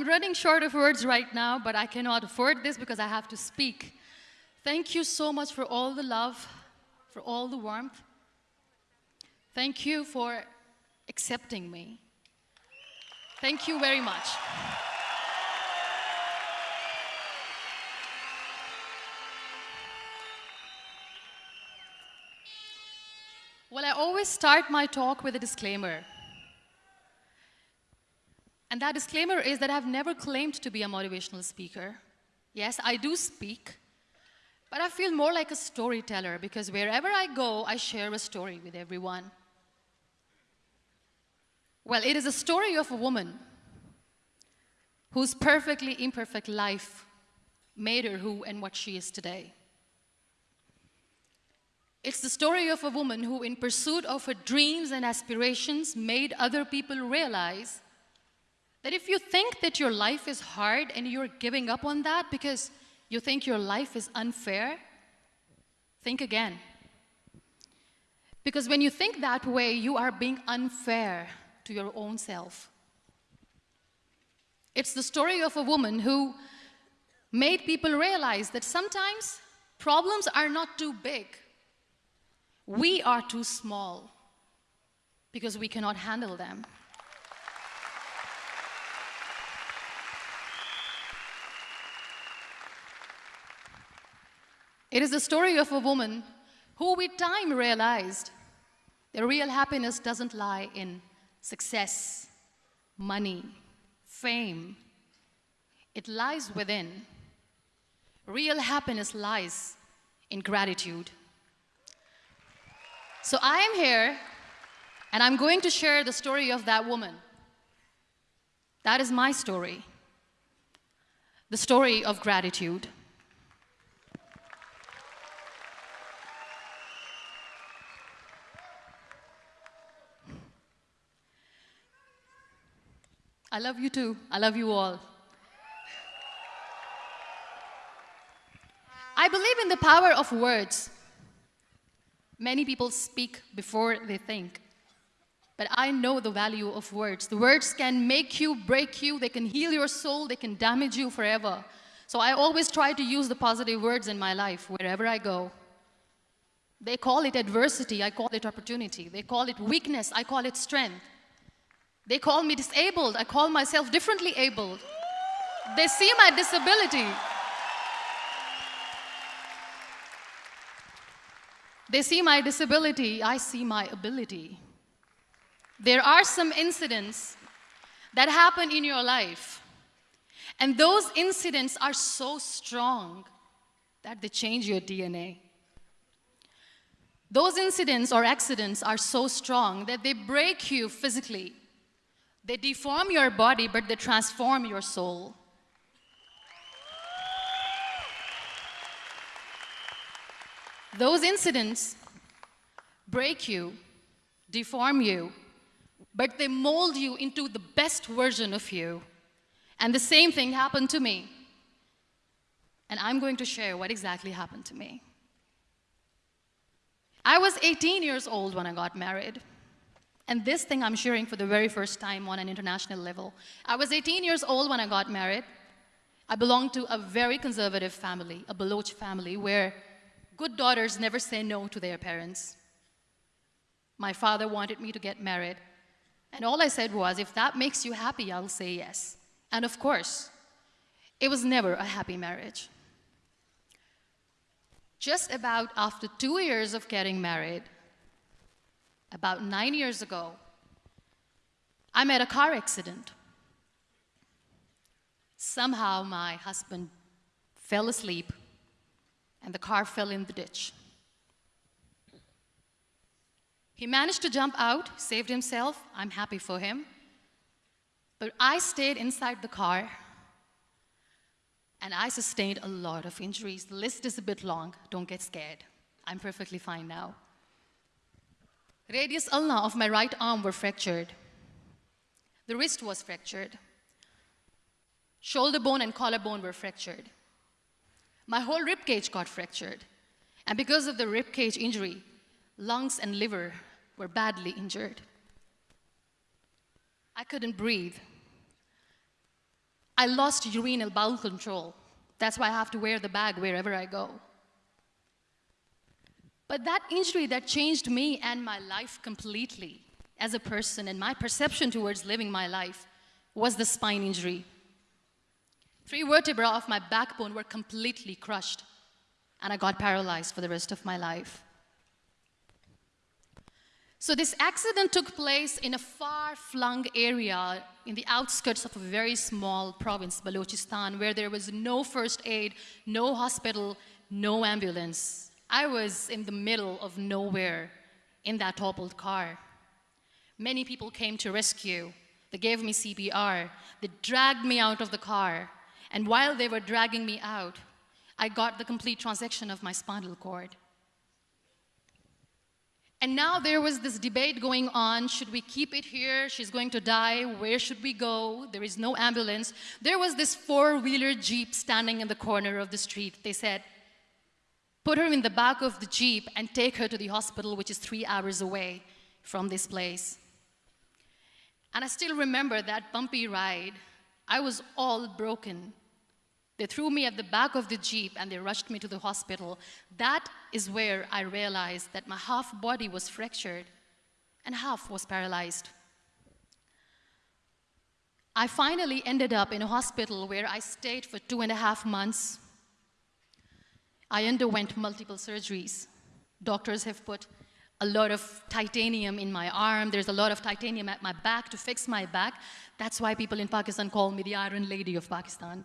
I'm running short of words right now, but I cannot afford this because I have to speak. Thank you so much for all the love, for all the warmth. Thank you for accepting me. Thank you very much. Well, I always start my talk with a disclaimer. And that disclaimer is that I've never claimed to be a motivational speaker. Yes, I do speak, but I feel more like a storyteller because wherever I go, I share a story with everyone. Well, it is a story of a woman whose perfectly imperfect life made her who and what she is today. It's the story of a woman who, in pursuit of her dreams and aspirations, made other people realize that if you think that your life is hard and you're giving up on that because you think your life is unfair, think again. Because when you think that way, you are being unfair to your own self. It's the story of a woman who made people realize that sometimes problems are not too big. We are too small because we cannot handle them. It is the story of a woman who with time realized that real happiness doesn't lie in success, money, fame. It lies within. Real happiness lies in gratitude. So I am here and I'm going to share the story of that woman. That is my story. The story of gratitude. I love you too. I love you all. I believe in the power of words. Many people speak before they think. But I know the value of words. The words can make you, break you, they can heal your soul, they can damage you forever. So I always try to use the positive words in my life wherever I go. They call it adversity, I call it opportunity. They call it weakness, I call it strength. They call me disabled. I call myself differently abled. They see my disability. They see my disability. I see my ability. There are some incidents that happen in your life. And those incidents are so strong that they change your DNA. Those incidents or accidents are so strong that they break you physically, they deform your body, but they transform your soul. Those incidents break you, deform you, but they mold you into the best version of you. And the same thing happened to me. And I'm going to share what exactly happened to me. I was 18 years old when I got married. And this thing I'm sharing for the very first time on an international level. I was 18 years old when I got married. I belonged to a very conservative family, a Baloch family, where good daughters never say no to their parents. My father wanted me to get married. And all I said was, if that makes you happy, I'll say yes. And of course, it was never a happy marriage. Just about after two years of getting married, about nine years ago, I met a car accident. Somehow my husband fell asleep and the car fell in the ditch. He managed to jump out, saved himself. I'm happy for him. But I stayed inside the car and I sustained a lot of injuries. The list is a bit long. Don't get scared. I'm perfectly fine now. Radius ulna of my right arm were fractured. The wrist was fractured. Shoulder bone and collarbone were fractured. My whole rib cage got fractured. And because of the rib cage injury, lungs and liver were badly injured. I couldn't breathe. I lost urinary bowel control. That's why I have to wear the bag wherever I go. But that injury that changed me and my life completely as a person and my perception towards living my life was the spine injury. Three vertebrae of my backbone were completely crushed, and I got paralyzed for the rest of my life. So this accident took place in a far-flung area in the outskirts of a very small province, Balochistan, where there was no first aid, no hospital, no ambulance. I was in the middle of nowhere in that toppled car. Many people came to rescue. They gave me CPR. They dragged me out of the car. And while they were dragging me out, I got the complete transection of my spinal cord. And now there was this debate going on, should we keep it here? She's going to die, where should we go? There is no ambulance. There was this four-wheeler Jeep standing in the corner of the street. They said, put her in the back of the Jeep and take her to the hospital, which is three hours away from this place. And I still remember that bumpy ride. I was all broken. They threw me at the back of the Jeep and they rushed me to the hospital. That is where I realized that my half body was fractured and half was paralyzed. I finally ended up in a hospital where I stayed for two and a half months. I underwent multiple surgeries. Doctors have put a lot of titanium in my arm. There's a lot of titanium at my back to fix my back. That's why people in Pakistan call me the Iron Lady of Pakistan.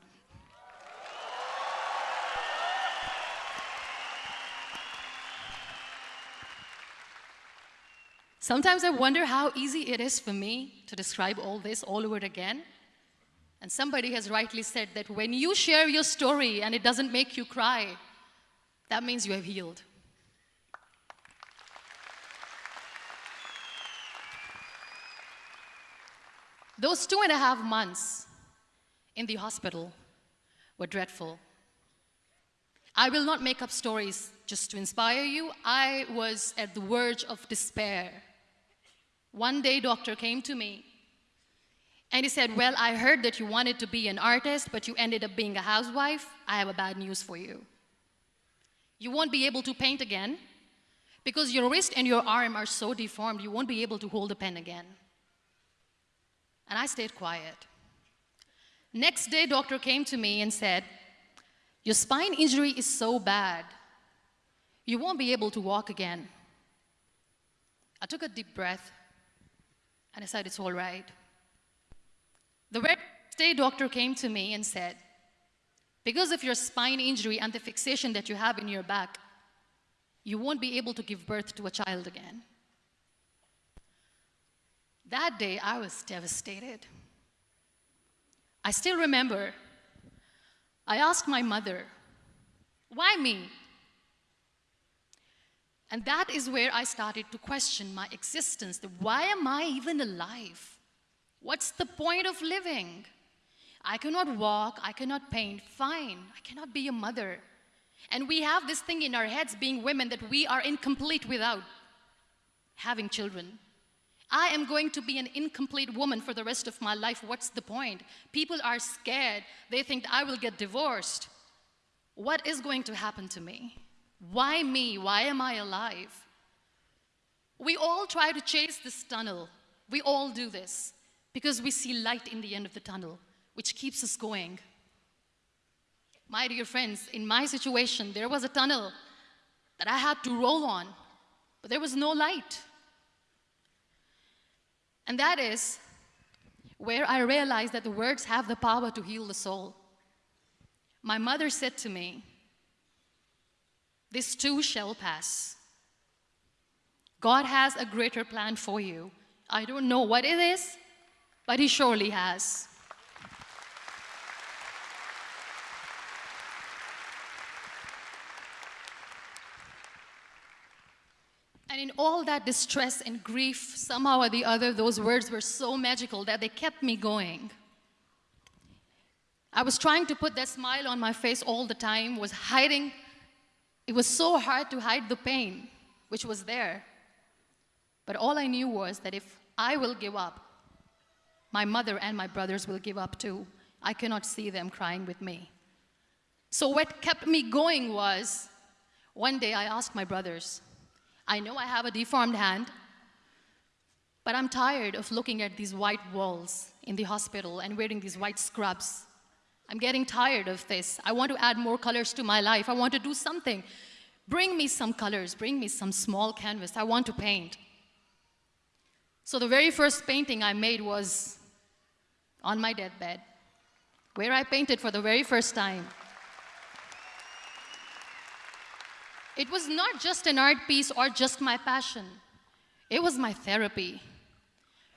Sometimes I wonder how easy it is for me to describe all this all over again. And somebody has rightly said that when you share your story and it doesn't make you cry, that means you have healed. Those two and a half months in the hospital were dreadful. I will not make up stories just to inspire you. I was at the verge of despair. One day, doctor came to me and he said, well, I heard that you wanted to be an artist, but you ended up being a housewife. I have a bad news for you. You won't be able to paint again because your wrist and your arm are so deformed, you won't be able to hold a pen again. And I stayed quiet. Next day, doctor came to me and said, your spine injury is so bad, you won't be able to walk again. I took a deep breath and I said, it's all right. The next day, doctor came to me and said, because of your spine injury and the fixation that you have in your back, you won't be able to give birth to a child again. That day, I was devastated. I still remember, I asked my mother, why me? And that is where I started to question my existence. Why am I even alive? What's the point of living? I cannot walk, I cannot paint, fine, I cannot be a mother. And we have this thing in our heads, being women, that we are incomplete without having children. I am going to be an incomplete woman for the rest of my life. What's the point? People are scared. They think I will get divorced. What is going to happen to me? Why me? Why am I alive? We all try to chase this tunnel. We all do this because we see light in the end of the tunnel, which keeps us going. My dear friends, in my situation, there was a tunnel that I had to roll on, but there was no light. And that is where I realized that the words have the power to heal the soul. My mother said to me, this too shall pass. God has a greater plan for you. I don't know what it is, but He surely has. And in all that distress and grief, somehow or the other, those words were so magical that they kept me going. I was trying to put that smile on my face all the time, was hiding it was so hard to hide the pain, which was there. But all I knew was that if I will give up, my mother and my brothers will give up too. I cannot see them crying with me. So what kept me going was, one day I asked my brothers, I know I have a deformed hand, but I'm tired of looking at these white walls in the hospital and wearing these white scrubs. I'm getting tired of this. I want to add more colors to my life. I want to do something. Bring me some colors, bring me some small canvas. I want to paint. So the very first painting I made was on my deathbed, where I painted for the very first time. It was not just an art piece or just my passion. It was my therapy.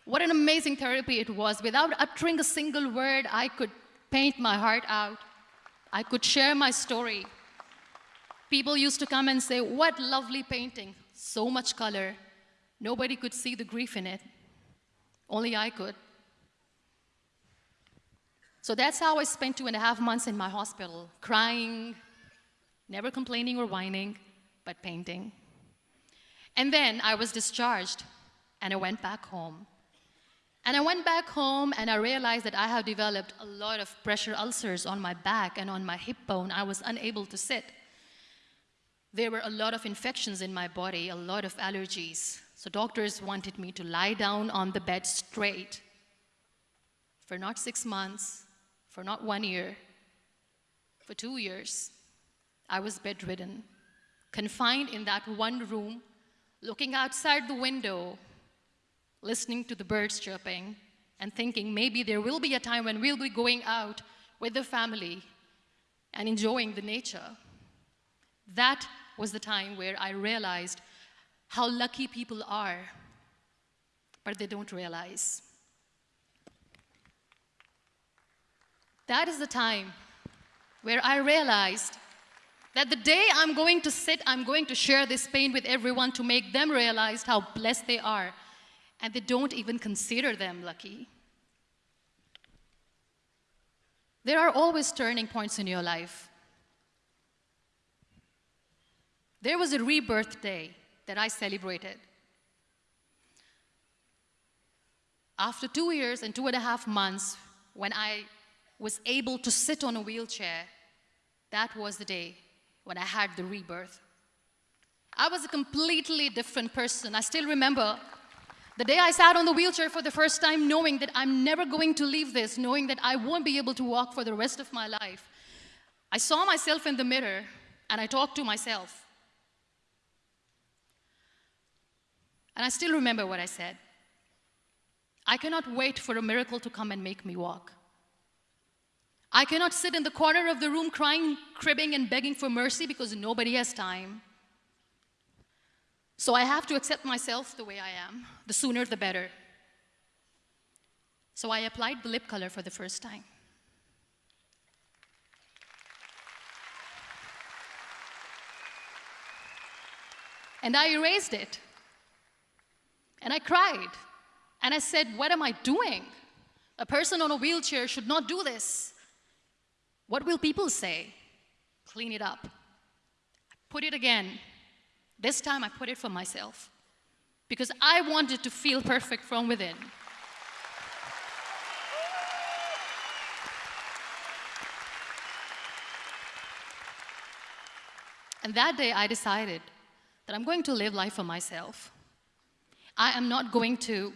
What an amazing therapy it was. Without uttering a single word, I could paint my heart out. I could share my story. People used to come and say, What lovely painting! So much color. Nobody could see the grief in it. Only I could. So that's how I spent two and a half months in my hospital, crying, never complaining or whining, but painting. And then I was discharged, and I went back home. And I went back home and I realized that I have developed a lot of pressure ulcers on my back and on my hip bone. I was unable to sit. There were a lot of infections in my body, a lot of allergies. So doctors wanted me to lie down on the bed straight for not six months, for not one year, for two years. I was bedridden, confined in that one room, looking outside the window listening to the birds chirping and thinking maybe there will be a time when we'll be going out with the family and enjoying the nature. That was the time where I realized how lucky people are, but they don't realize. That is the time where I realized that the day I'm going to sit, I'm going to share this pain with everyone to make them realize how blessed they are and they don't even consider them lucky. There are always turning points in your life. There was a rebirth day that I celebrated. After two years and two and a half months, when I was able to sit on a wheelchair, that was the day when I had the rebirth. I was a completely different person. I still remember the day I sat on the wheelchair for the first time, knowing that I'm never going to leave this, knowing that I won't be able to walk for the rest of my life, I saw myself in the mirror and I talked to myself. And I still remember what I said. I cannot wait for a miracle to come and make me walk. I cannot sit in the corner of the room crying, cribbing, and begging for mercy because nobody has time. So I have to accept myself the way I am. The sooner, the better. So I applied the lip color for the first time. And I erased it. And I cried. And I said, What am I doing? A person on a wheelchair should not do this. What will people say? Clean it up. Put it again. This time I put it for myself because I wanted to feel perfect from within. And that day I decided that I'm going to live life for myself. I am not going to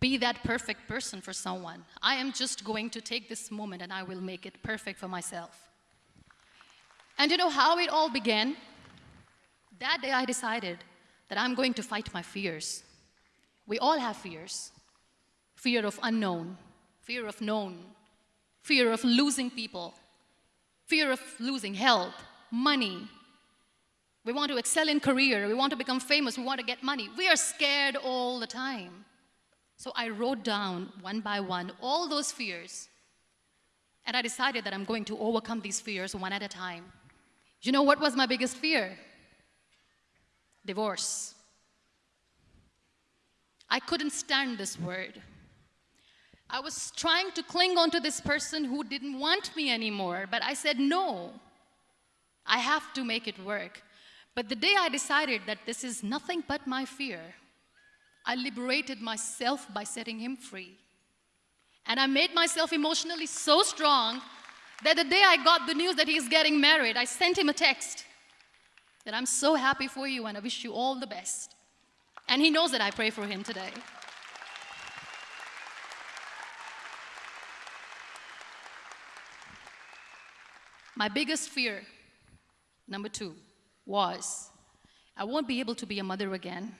be that perfect person for someone. I am just going to take this moment and I will make it perfect for myself. And you know how it all began? That day I decided that I'm going to fight my fears. We all have fears. Fear of unknown, fear of known, fear of losing people, fear of losing health, money. We want to excel in career, we want to become famous, we want to get money. We are scared all the time. So I wrote down one by one all those fears. And I decided that I'm going to overcome these fears one at a time. You know what was my biggest fear? divorce. I couldn't stand this word. I was trying to cling on to this person who didn't want me anymore, but I said, no, I have to make it work. But the day I decided that this is nothing but my fear, I liberated myself by setting him free. And I made myself emotionally so strong that the day I got the news that he's getting married, I sent him a text that I'm so happy for you and I wish you all the best. And he knows that I pray for him today. My biggest fear, number two, was I won't be able to be a mother again.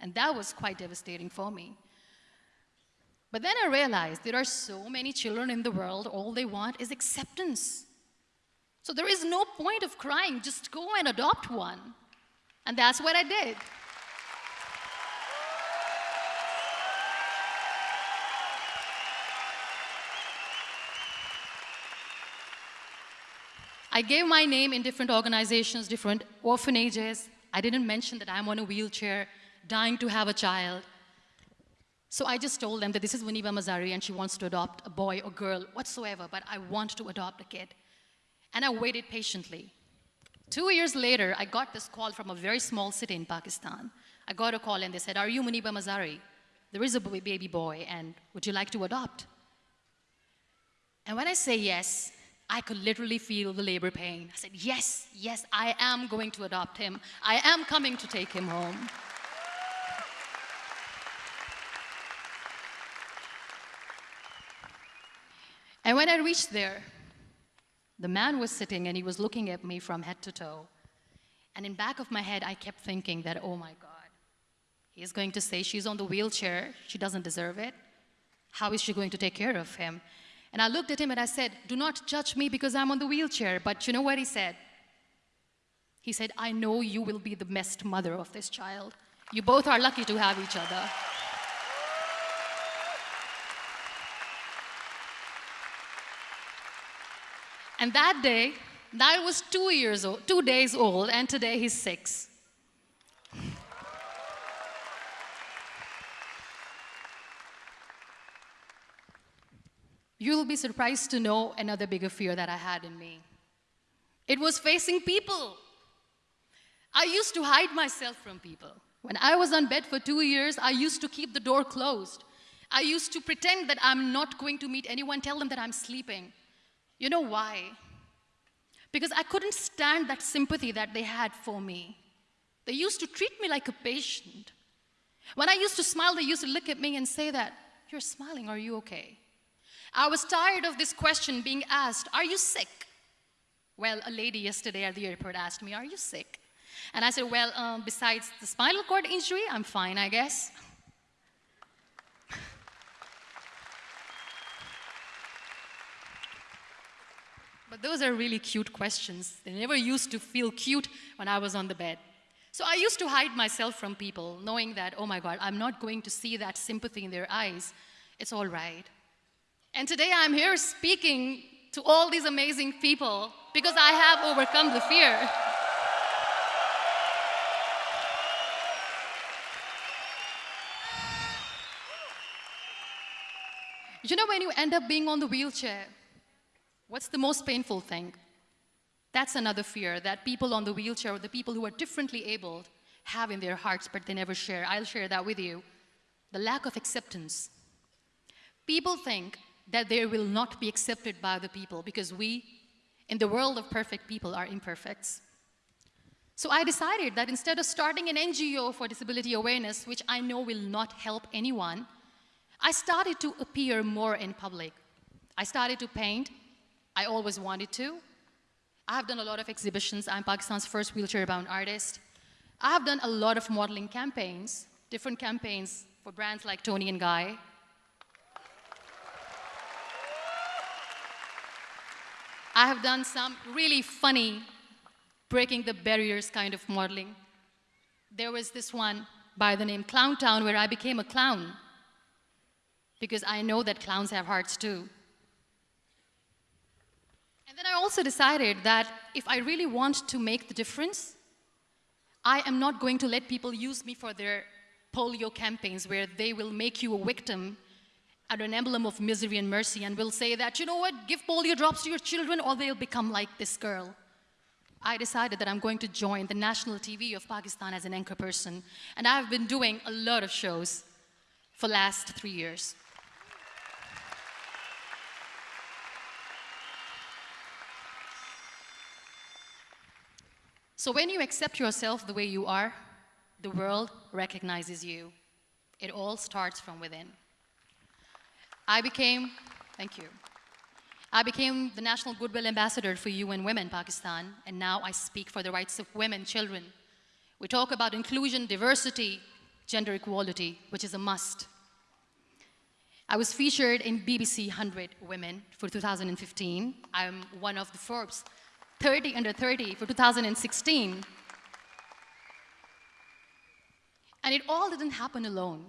And that was quite devastating for me. But then I realized there are so many children in the world, all they want is acceptance. So there is no point of crying, just go and adopt one. And that's what I did. I gave my name in different organizations, different orphanages. I didn't mention that I'm on a wheelchair, dying to have a child. So I just told them that this is Muniba Mazari and she wants to adopt a boy or girl whatsoever, but I want to adopt a kid. And I waited patiently. Two years later, I got this call from a very small city in Pakistan. I got a call and they said, are you Muniba Mazari? There is a baby boy and would you like to adopt? And when I say yes, I could literally feel the labor pain. I said, yes, yes, I am going to adopt him. I am coming to take him home. And when I reached there, the man was sitting and he was looking at me from head to toe. And in back of my head, I kept thinking that, oh my God, he's going to say she's on the wheelchair, she doesn't deserve it. How is she going to take care of him? And I looked at him and I said, Do not judge me because I'm on the wheelchair. But you know what he said? He said, I know you will be the best mother of this child. You both are lucky to have each other. And that day, that was two years old, two days old, and today he's six. You'll be surprised to know another bigger fear that I had in me. It was facing people. I used to hide myself from people. When I was on bed for two years, I used to keep the door closed. I used to pretend that I'm not going to meet anyone, tell them that I'm sleeping. You know why? Because I couldn't stand that sympathy that they had for me. They used to treat me like a patient. When I used to smile, they used to look at me and say that, you're smiling, are you okay? I was tired of this question being asked, are you sick? Well, a lady yesterday at the airport asked me, are you sick? And I said, well, um, besides the spinal cord injury, I'm fine, I guess. but those are really cute questions. They never used to feel cute when I was on the bed. So I used to hide myself from people, knowing that, oh my God, I'm not going to see that sympathy in their eyes. It's all right. And today I'm here speaking to all these amazing people because I have overcome the fear. You know, when you end up being on the wheelchair, what's the most painful thing? That's another fear that people on the wheelchair or the people who are differently abled have in their hearts, but they never share. I'll share that with you. The lack of acceptance. People think that they will not be accepted by the people because we, in the world of perfect people, are imperfects. So I decided that instead of starting an NGO for disability awareness, which I know will not help anyone, I started to appear more in public. I started to paint. I always wanted to. I have done a lot of exhibitions. I'm Pakistan's first wheelchair-bound artist. I have done a lot of modeling campaigns, different campaigns for brands like Toni and Guy, I have done some really funny, breaking the barriers kind of modeling. There was this one by the name Clown Town where I became a clown because I know that clowns have hearts too. And then I also decided that if I really want to make the difference, I am not going to let people use me for their polio campaigns where they will make you a victim and an emblem of misery and mercy and will say that, you know what, give polio drops to your children or they'll become like this girl. I decided that I'm going to join the national TV of Pakistan as an anchor person. And I've been doing a lot of shows for last three years. So when you accept yourself the way you are, the world recognizes you. It all starts from within. I became, thank you. I became the National Goodwill Ambassador for UN Women Pakistan, and now I speak for the rights of women, children. We talk about inclusion, diversity, gender equality, which is a must. I was featured in BBC 100 Women for 2015. I'm one of the Forbes 30 under 30 for 2016. And it all didn't happen alone.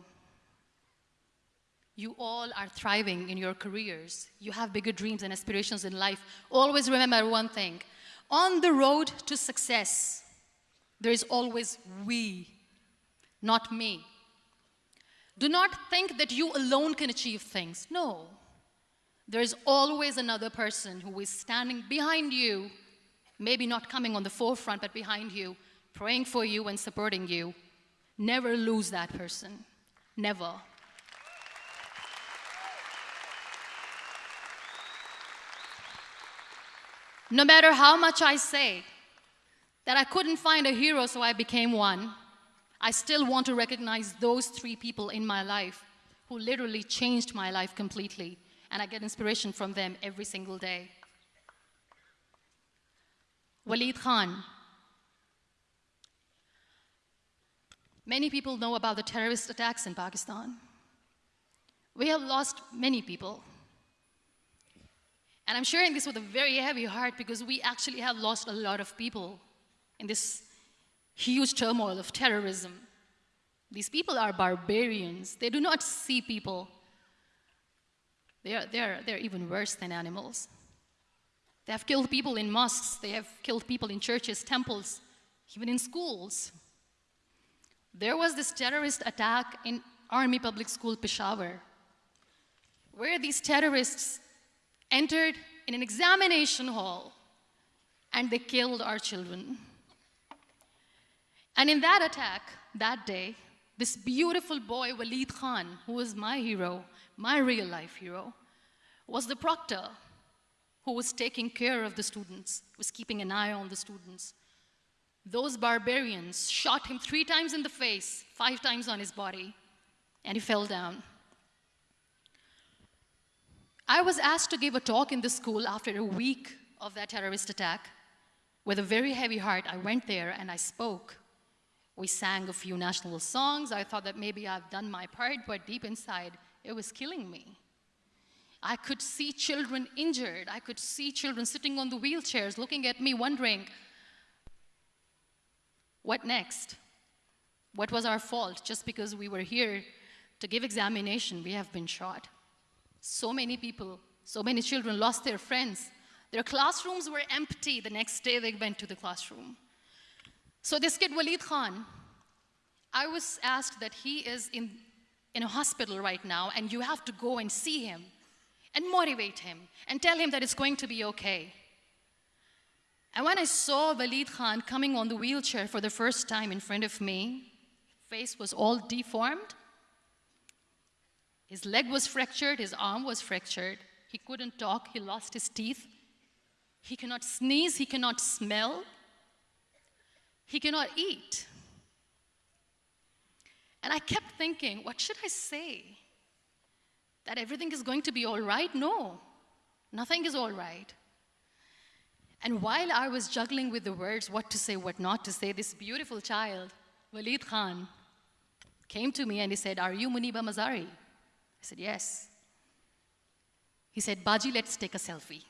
You all are thriving in your careers. You have bigger dreams and aspirations in life. Always remember one thing. On the road to success, there is always we, not me. Do not think that you alone can achieve things. No. There is always another person who is standing behind you, maybe not coming on the forefront, but behind you, praying for you and supporting you. Never lose that person. Never. No matter how much I say that I couldn't find a hero, so I became one, I still want to recognize those three people in my life who literally changed my life completely, and I get inspiration from them every single day. Waleed Khan. Many people know about the terrorist attacks in Pakistan. We have lost many people. And I'm sharing this with a very heavy heart because we actually have lost a lot of people in this huge turmoil of terrorism. These people are barbarians. They do not see people. They are, they are, they're even worse than animals. They have killed people in mosques. They have killed people in churches, temples, even in schools. There was this terrorist attack in Army Public School Peshawar, where these terrorists entered in an examination hall and they killed our children. And in that attack, that day, this beautiful boy, Waleed Khan, who was my hero, my real life hero, was the proctor who was taking care of the students, was keeping an eye on the students. Those barbarians shot him three times in the face, five times on his body, and he fell down. I was asked to give a talk in the school after a week of that terrorist attack. With a very heavy heart, I went there and I spoke. We sang a few national songs. I thought that maybe I've done my part, but deep inside, it was killing me. I could see children injured. I could see children sitting on the wheelchairs looking at me, wondering, what next? What was our fault? Just because we were here to give examination, we have been shot. So many people, so many children lost their friends. Their classrooms were empty the next day they went to the classroom. So this kid, Waleed Khan, I was asked that he is in, in a hospital right now and you have to go and see him and motivate him and tell him that it's going to be okay. And when I saw Waleed Khan coming on the wheelchair for the first time in front of me, face was all deformed. His leg was fractured, his arm was fractured. He couldn't talk, he lost his teeth. He cannot sneeze, he cannot smell. He cannot eat. And I kept thinking, what should I say? That everything is going to be all right? No, nothing is all right. And while I was juggling with the words, what to say, what not to say, this beautiful child, Waleed Khan, came to me and he said, Are you Muniba Mazari? I said, Yes. He said, Baji, let's take a selfie.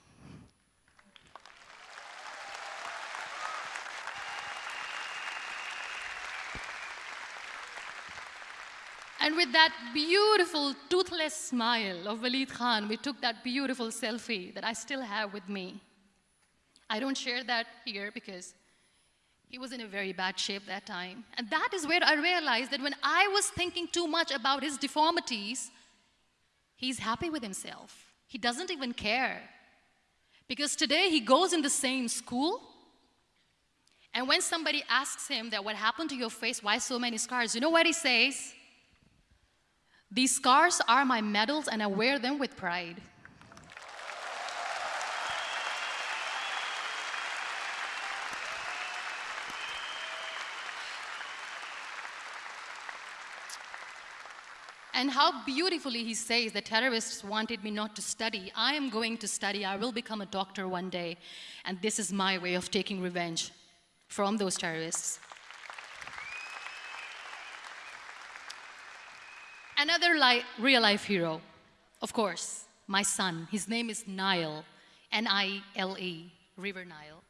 And with that beautiful, toothless smile of Waleed Khan, we took that beautiful selfie that I still have with me. I don't share that here because he was in a very bad shape that time. And that is where I realized that when I was thinking too much about his deformities, he's happy with himself. He doesn't even care. Because today he goes in the same school, and when somebody asks him that what happened to your face, why so many scars, you know what he says? These scars are my medals and I wear them with pride. And how beautifully he says the terrorists wanted me not to study. I am going to study. I will become a doctor one day. And this is my way of taking revenge from those terrorists. Another li real life hero, of course, my son. His name is Nile, N I L E, River Nile.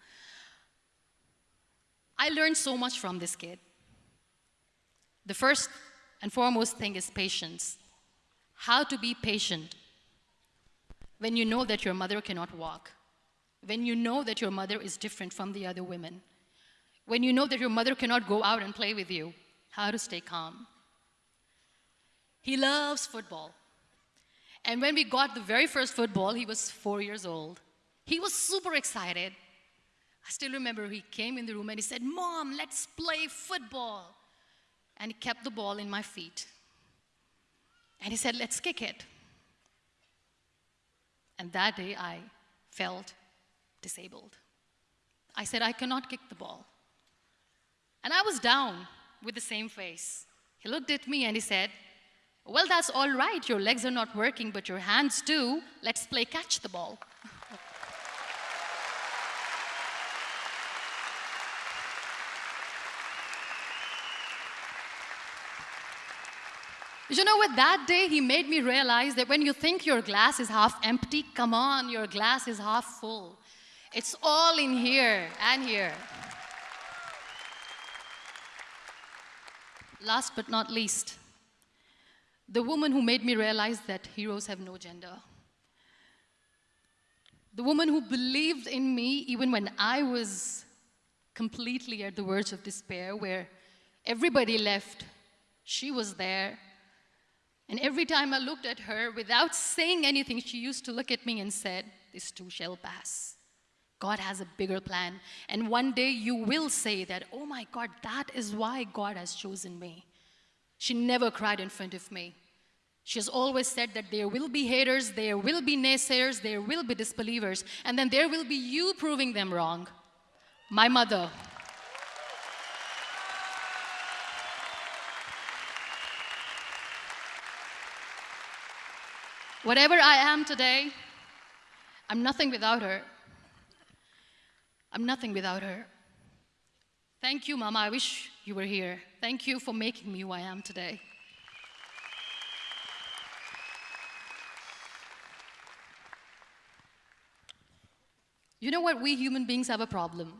I learned so much from this kid. The first and foremost thing is patience. How to be patient when you know that your mother cannot walk, when you know that your mother is different from the other women, when you know that your mother cannot go out and play with you, how to stay calm. He loves football. And when we got the very first football, he was four years old. He was super excited. I still remember he came in the room and he said, Mom, let's play football. And he kept the ball in my feet. And he said, Let's kick it. And that day I felt disabled. I said, I cannot kick the ball. And I was down with the same face. He looked at me and he said, well, that's all right. Your legs are not working, but your hands do. Let's play catch the ball. You know what? That day he made me realize that when you think your glass is half empty, come on, your glass is half full. It's all in here and here. Last but not least, the woman who made me realize that heroes have no gender. The woman who believed in me even when I was completely at the verge of despair, where everybody left, she was there. And every time I looked at her, without saying anything, she used to look at me and said, This too shall pass. God has a bigger plan. And one day you will say that, oh my God, that is why God has chosen me. She never cried in front of me. She has always said that there will be haters, there will be naysayers, there will be disbelievers, and then there will be you proving them wrong. My mother. Whatever I am today, I'm nothing without her. I'm nothing without her. Thank you, Mama. I wish you were here. Thank you for making me who I am today. You know what? We human beings have a problem.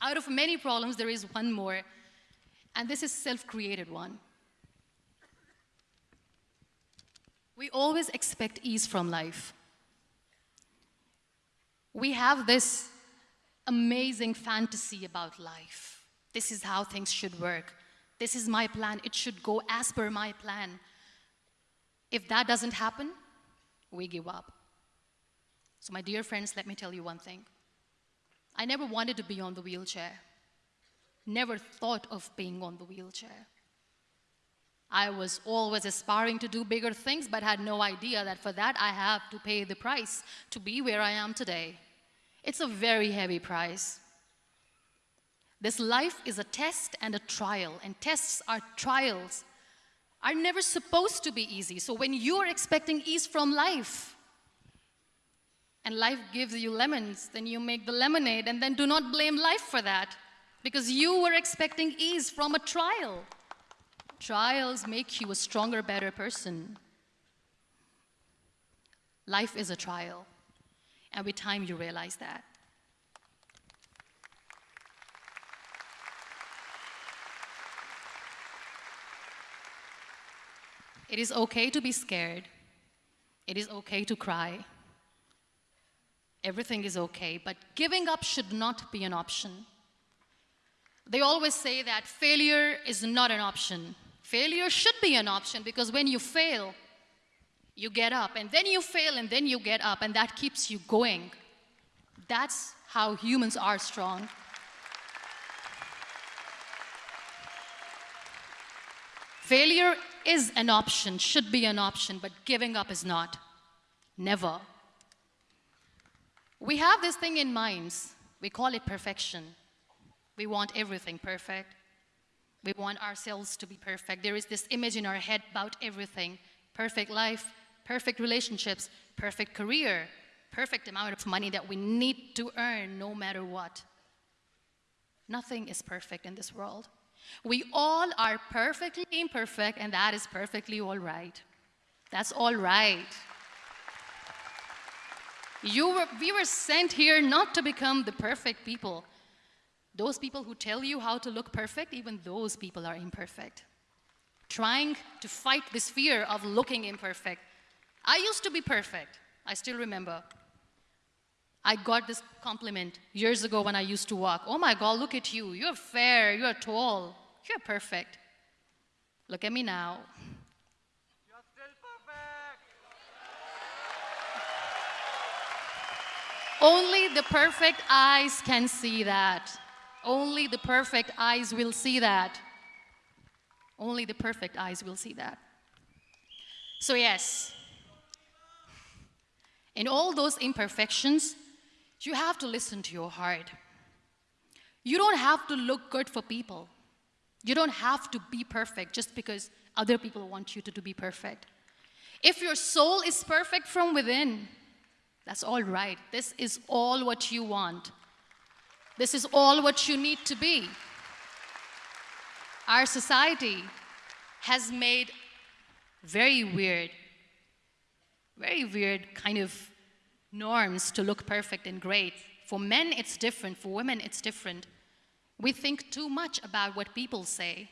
Out of many problems, there is one more, and this is self-created one. We always expect ease from life. We have this amazing fantasy about life. This is how things should work. This is my plan. It should go as per my plan. If that doesn't happen, we give up. So, my dear friends, let me tell you one thing. I never wanted to be on the wheelchair, never thought of being on the wheelchair. I was always aspiring to do bigger things, but had no idea that for that I have to pay the price to be where I am today. It's a very heavy price. This life is a test and a trial, and tests are trials are never supposed to be easy. So when you are expecting ease from life, and life gives you lemons, then you make the lemonade, and then do not blame life for that, because you were expecting ease from a trial. Trials make you a stronger, better person. Life is a trial. And with time, you realize that. It is okay to be scared. It is okay to cry. Everything is okay, but giving up should not be an option. They always say that failure is not an option. Failure should be an option because when you fail, you get up, and then you fail, and then you get up, and that keeps you going. That's how humans are strong. Failure is an option, should be an option, but giving up is not. Never. We have this thing in minds. We call it perfection. We want everything perfect. We want ourselves to be perfect. There is this image in our head about everything perfect life, perfect relationships, perfect career, perfect amount of money that we need to earn no matter what. Nothing is perfect in this world. We all are perfectly imperfect, and that is perfectly all right. That's all right. You were, we were sent here not to become the perfect people. Those people who tell you how to look perfect, even those people are imperfect. Trying to fight this fear of looking imperfect. I used to be perfect. I still remember. I got this compliment years ago when I used to walk. Oh my God, look at you. You're fair, you're tall, you're perfect. Look at me now. Only the perfect eyes can see that. Only the perfect eyes will see that. Only the perfect eyes will see that. So, yes, in all those imperfections, you have to listen to your heart. You don't have to look good for people. You don't have to be perfect just because other people want you to, to be perfect. If your soul is perfect from within, that's all right. This is all what you want. This is all what you need to be. Our society has made very weird, very weird kind of norms to look perfect and great. For men, it's different. For women, it's different. We think too much about what people say.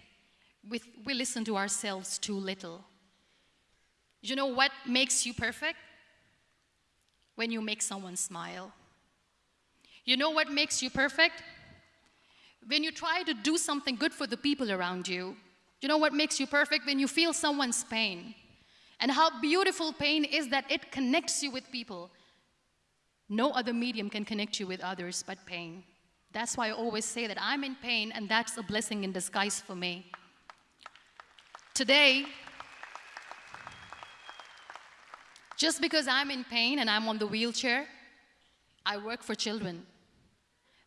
We, we listen to ourselves too little. You know what makes you perfect? when you make someone smile. You know what makes you perfect? When you try to do something good for the people around you. You know what makes you perfect? When you feel someone's pain. And how beautiful pain is that it connects you with people. No other medium can connect you with others but pain. That's why I always say that I'm in pain, and that's a blessing in disguise for me. Today, Just because I'm in pain and I'm on the wheelchair, I work for children.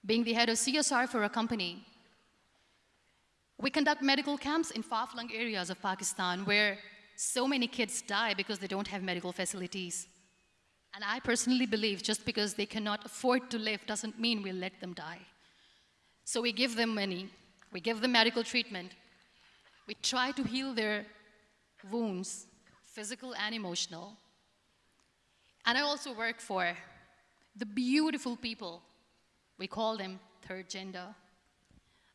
Being the head of CSR for a company, we conduct medical camps in far-flung areas of Pakistan where so many kids die because they don't have medical facilities. And I personally believe just because they cannot afford to live doesn't mean we'll let them die. So we give them money, we give them medical treatment, we try to heal their wounds, physical and emotional, and I also work for the beautiful people, we call them third gender,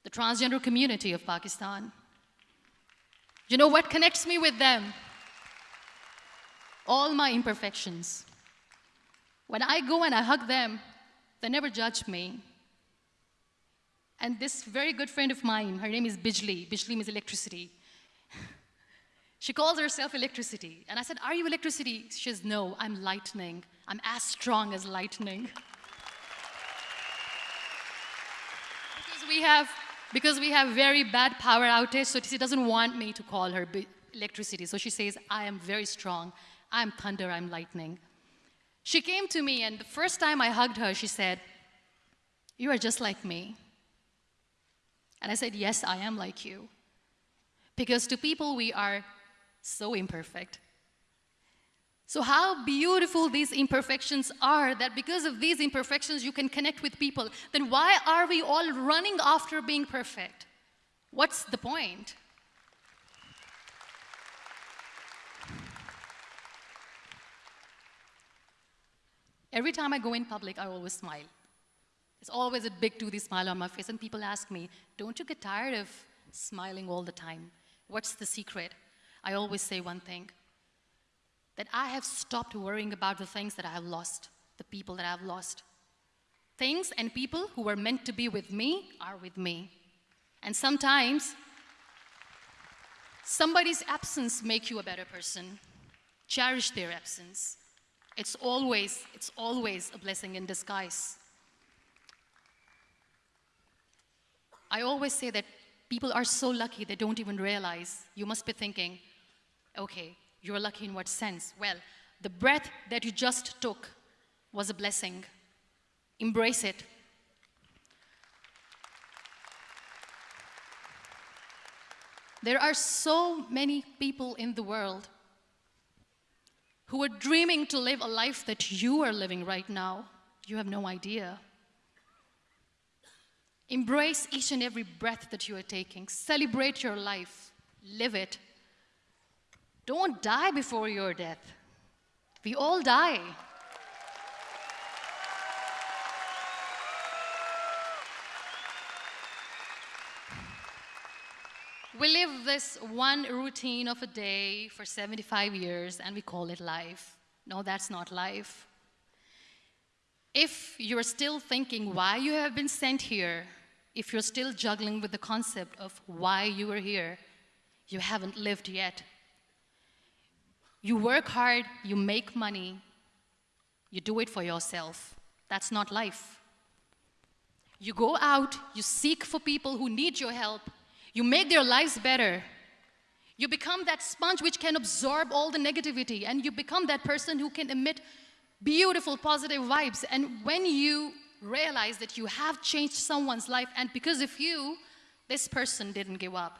the transgender community of Pakistan. You know what connects me with them? All my imperfections. When I go and I hug them, they never judge me. And this very good friend of mine, her name is Bijli. Bijli means electricity. She calls herself electricity. And I said, Are you electricity? She says, No, I'm lightning. I'm as strong as lightning. because we have because we have very bad power outage, so she doesn't want me to call her electricity. So she says, I am very strong. I'm thunder, I'm lightning. She came to me, and the first time I hugged her, she said, You are just like me. And I said, Yes, I am like you. Because to people, we are so imperfect. So, how beautiful these imperfections are that because of these imperfections you can connect with people. Then, why are we all running after being perfect? What's the point? Every time I go in public, I always smile. It's always a big toothy smile on my face, and people ask me, Don't you get tired of smiling all the time? What's the secret? I always say one thing that I have stopped worrying about the things that I have lost, the people that I have lost. Things and people who were meant to be with me are with me. And sometimes somebody's absence make you a better person. Cherish their absence. It's always, it's always a blessing in disguise. I always say that people are so lucky they don't even realize. You must be thinking, Okay, you're lucky in what sense? Well, the breath that you just took was a blessing. Embrace it. There are so many people in the world who are dreaming to live a life that you are living right now. You have no idea. Embrace each and every breath that you are taking. Celebrate your life. Live it. Don't die before your death. We all die. We live this one routine of a day for 75 years and we call it life. No, that's not life. If you're still thinking why you have been sent here, if you're still juggling with the concept of why you are here, you haven't lived yet. You work hard, you make money, you do it for yourself. That's not life. You go out, you seek for people who need your help, you make their lives better. You become that sponge which can absorb all the negativity, and you become that person who can emit beautiful, positive vibes. And when you realize that you have changed someone's life, and because of you, this person didn't give up,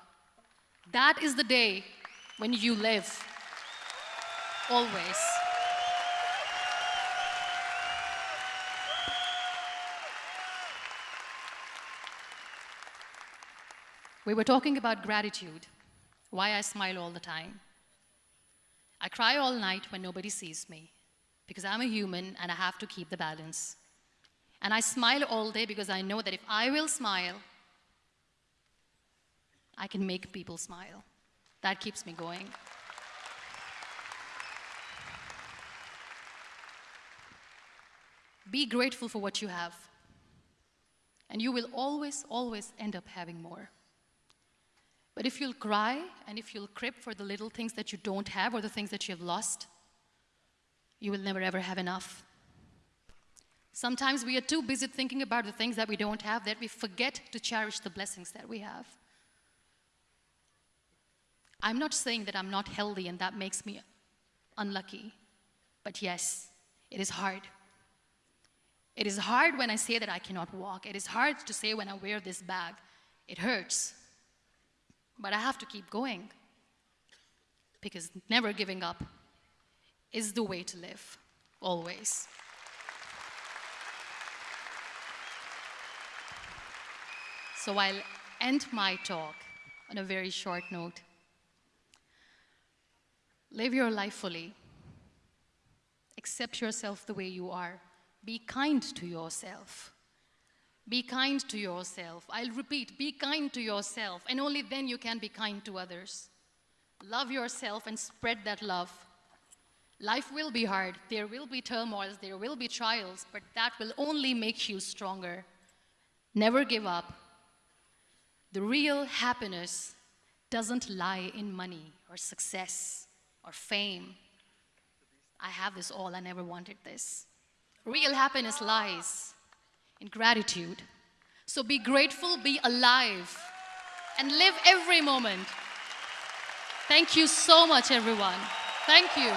that is the day when you live. Always. We were talking about gratitude, why I smile all the time. I cry all night when nobody sees me because I'm a human and I have to keep the balance. And I smile all day because I know that if I will smile, I can make people smile. That keeps me going. Be grateful for what you have, and you will always, always end up having more. But if you'll cry and if you'll crib for the little things that you don't have or the things that you have lost, you will never ever have enough. Sometimes we are too busy thinking about the things that we don't have that we forget to cherish the blessings that we have. I'm not saying that I'm not healthy and that makes me unlucky, but yes, it is hard. It is hard when I say that I cannot walk. It is hard to say when I wear this bag. It hurts. But I have to keep going because never giving up is the way to live, always. So I'll end my talk on a very short note. Live your life fully. Accept yourself the way you are. Be kind to yourself. Be kind to yourself. I'll repeat, be kind to yourself, and only then you can be kind to others. Love yourself and spread that love. Life will be hard. There will be turmoils, there will be trials, but that will only make you stronger. Never give up. The real happiness doesn't lie in money or success or fame. I have this all, I never wanted this. Real happiness lies in gratitude. So be grateful, be alive, and live every moment. Thank you so much, everyone. Thank you.